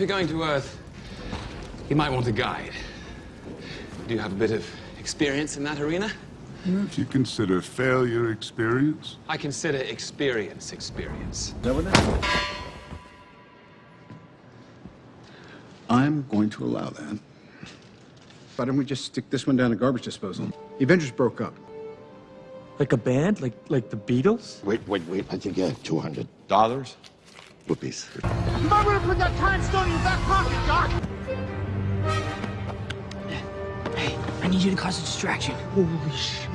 you're going to Earth, you might want a guide. Do you have a bit of experience in that arena? If you consider failure experience. I consider experience experience. I'm going to allow that. Why don't we just stick this one down the garbage disposal? The Avengers broke up. Like a band? Like like the Beatles? Wait, wait, wait. I think you have two hundred dollars. Whoopies. to put that time stone in your back pocket, Doc. Hey, I need you to cause a distraction. Holy shit.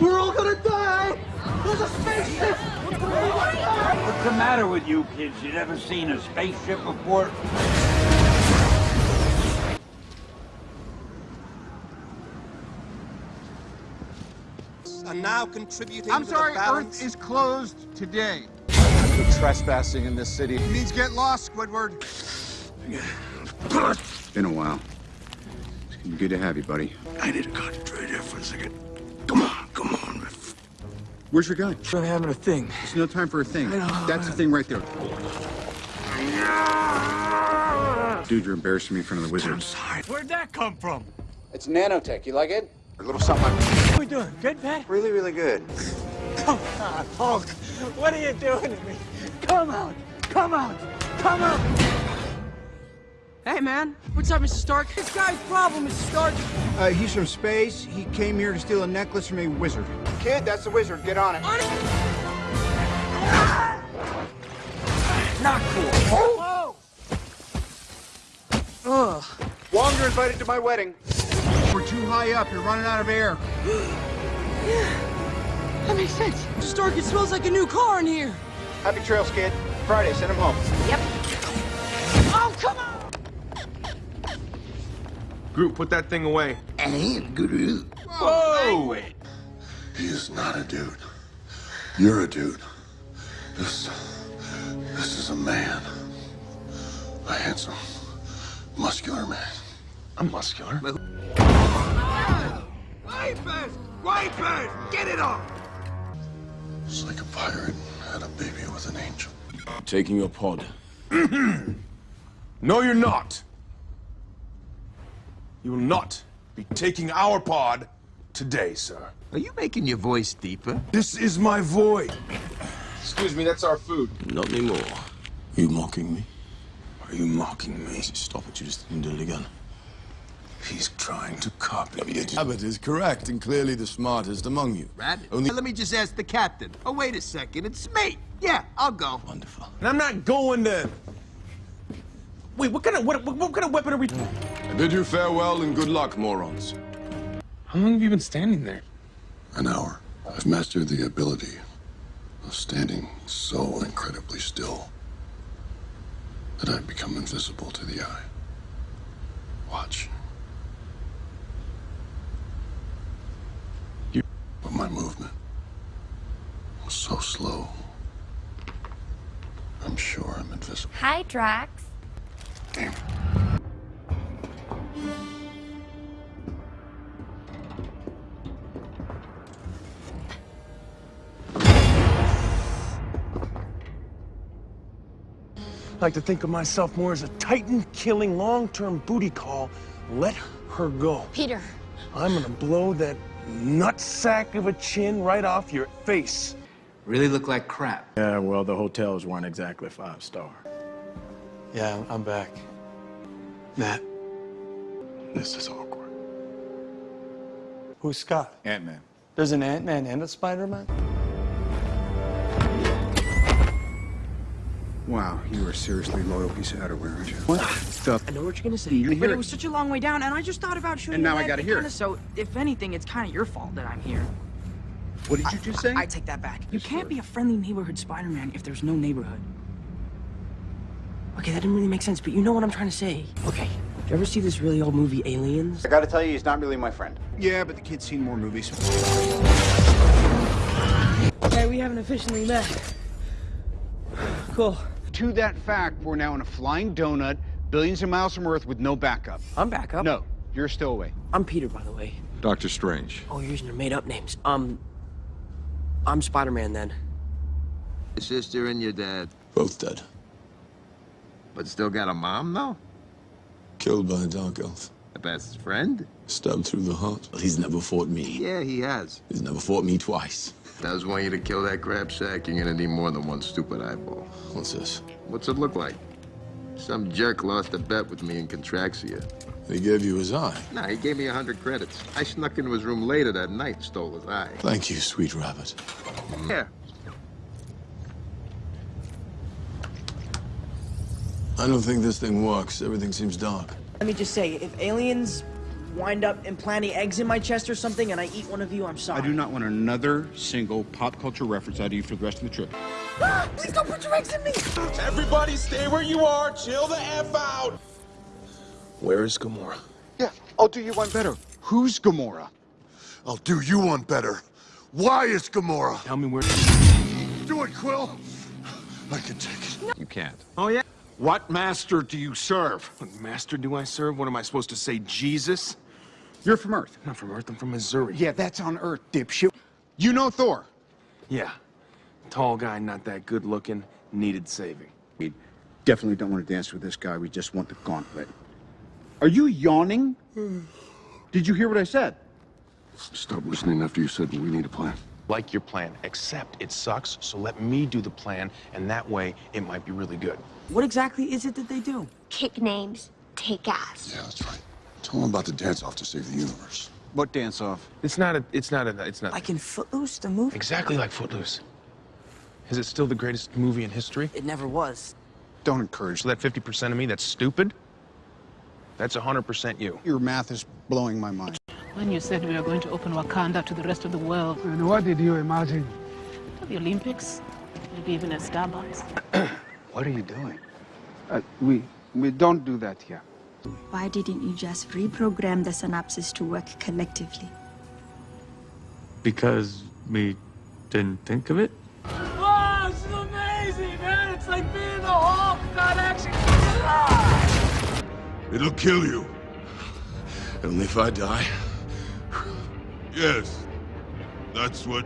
We're all gonna die! There's a spaceship! What's the matter with you kids? You never seen a spaceship before? Are now contributing I'm to sorry, the. Earth is closed today. Trespassing in this city. It means get lost, Squidward. Been a while. It's gonna be good to have you, buddy. I need to concentrate here for a second. Come on, come on. Where's your gun? We're having a thing. There's no time for a thing. That's the thing right there. Dude, you're embarrassing me in front of the wizards. Where'd that come from? It's nanotech. You like it? A little something like What are we doing? Good, Pat? really, really good. Oh, come on, Hulk. What are you doing to me? Come out. Come out. Come out. Hey, man. What's up, Mr. Stark? This guy's problem, Mr. Stark. Uh, he's from space. He came here to steal a necklace from a wizard. Kid, that's the wizard. Get on it. On it. Not cool. Whoa. Ugh. Wong, you're invited to my wedding. We're too high up. You're running out of air. yeah. That makes sense. Mr. Stark, it smells like a new car in here. Happy trails, kid. Friday, send him home. Yep. Oh, come on. Groot, put that thing away. And Groot. Whoa! Wait. He is not a dude. You're a dude. This. This is a man. A handsome, muscular man. I'm muscular. Wipers! Wipers! Get it off! It's like a pirate had a baby with an angel. Taking your pod. no, you're not. You will not be taking our pod today, sir. Are you making your voice deeper? This is my void. Excuse me, that's our food. Not anymore. Are you mocking me? Are you mocking me? Stop it, you just didn't do it again. He's trying to copy me. Rabbit is correct and clearly the smartest among you. Rad? Only Let me just ask the captain. Oh, wait a second. It's me. Yeah, I'll go. Wonderful. And I'm not going then. Wait, what kind of what, what, what kind of weapon are we? I bid you farewell and good luck, morons. How long have you been standing there? An hour. I've mastered the ability of standing so incredibly still that I've become invisible to the eye. Watch. But my movement was so slow. I'm sure I'm invisible. Hi, Drax. Damn. I like to think of myself more as a titan-killing, long-term booty call. Let her go. Peter. I'm gonna blow that nutsack of a chin right off your face. Really look like crap. Yeah, well, the hotels weren't exactly five star. Yeah, I'm back. Matt. This is awkward. Who's Scott? Ant-Man. There's an Ant-Man and a Spider-Man? Wow, you are a seriously loyal piece of outerwear, aren't you? What ah, the? I know what you're gonna say, You but hear it it. was such a long way down, and I just thought about shooting. And now I gotta hear kinda. So, if anything, it's kind of your fault that I'm here. What did you just say? I take that back. You can't be a friendly neighborhood Spider-Man if there's no neighborhood. Okay, that didn't really make sense, but you know what I'm trying to say. Okay, did you ever see this really old movie, Aliens? I gotta tell you, he's not really my friend. Yeah, but the kid's seen more movies. Okay, we haven't officially met. Cool. To that fact, we're now in a flying donut, billions of miles from Earth with no backup. I'm backup. No, you're still away. I'm Peter, by the way. Doctor Strange. Oh, you're using your made-up names. Um, I'm Spider-Man then. Your sister and your dad. Both dead. But still got a mom, though? Killed by a dark elf. A best friend? Stabbed through the heart. He's never fought me. Yeah, he has. He's never fought me twice. I Does want you to kill that crab sack, you're gonna need more than one stupid eyeball. What's this? What's it look like? Some jerk lost a bet with me in Contraxia. He gave you his eye. Nah, he gave me a hundred credits. I snuck into his room later that night and stole his eye. Thank you, sweet rabbit. Yeah. I don't think this thing works. Everything seems dark. Let me just say, if aliens wind up implanting eggs in my chest or something and I eat one of you, I'm sorry. I do not want another single pop culture reference out of you for the rest of the trip. Ah, please don't put your eggs in me! Everybody stay where you are. Chill the F out. Where is Gamora? Yeah, I'll do you one better. Who's Gamora? I'll do you one better. Why is Gamora? Tell me where. Do it, Quill. I can take it. No. You can't. Oh, yeah? What master do you serve? What master do I serve? What am I supposed to say, Jesus? You're from Earth. I'm not from Earth, I'm from Missouri. Yeah, that's on Earth, dipshit. You know Thor. Yeah. Tall guy, not that good looking, needed saving. We definitely don't want to dance with this guy. We just want the gauntlet. Are you yawning? Did you hear what I said? Stop listening after you said we need a plan. Like your plan, except it sucks, so let me do the plan, and that way it might be really good. What exactly is it that they do? Kick names, take ass. Yeah, that's right. Tell them about the dance-off to save the universe. What dance off? It's not a, it's not a, it's not. Like in Footloose, the movie? Exactly like Footloose. Is it still the greatest movie in history? It never was. Don't encourage So that 50% of me that's stupid, that's 100% you. Your math is blowing my mind. When you said we were going to open Wakanda to the rest of the world, And what did you imagine? the Olympics, maybe even a Starbucks. What are you doing? Uh, we we don't do that here. Why didn't you just reprogram the synapses to work collectively? Because we didn't think of it? Wow, this is amazing, man! It's like being the Hulk, not actually. It'll kill you. Only if I die. Yes. That's what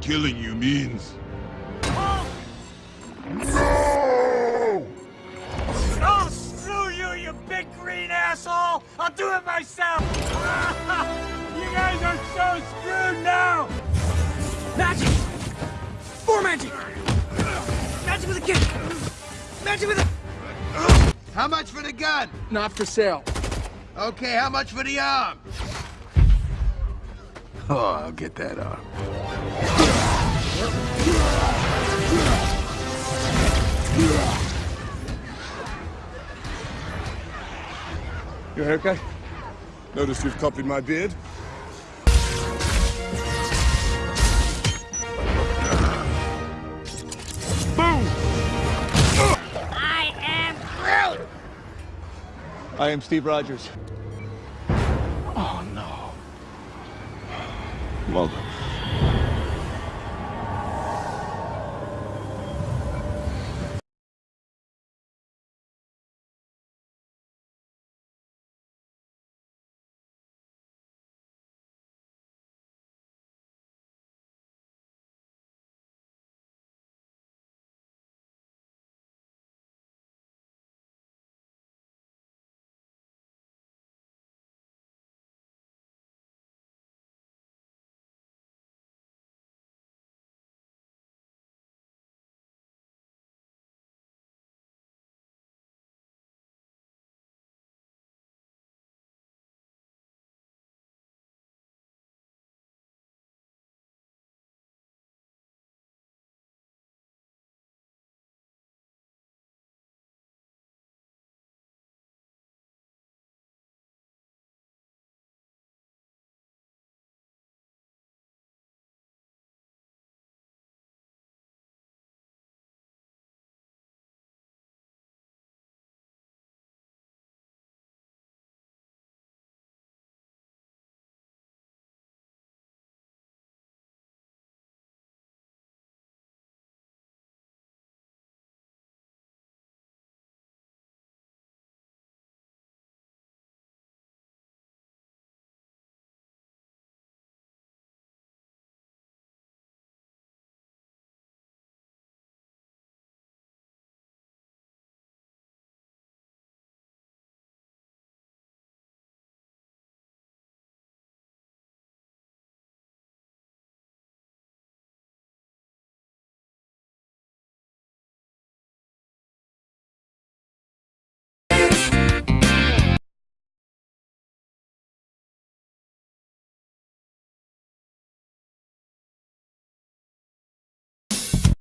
killing you means. Oh, screw you, you big green asshole! I'll do it myself! you guys are so screwed now! Magic! More magic! Magic with a kick! Magic with a... How much for the gun? Not for sale. Okay, how much for the arm? Oh, I'll get that arm. Your okay? Notice you've copied my beard? Boom! I am Groot! I am Steve Rogers. Well done.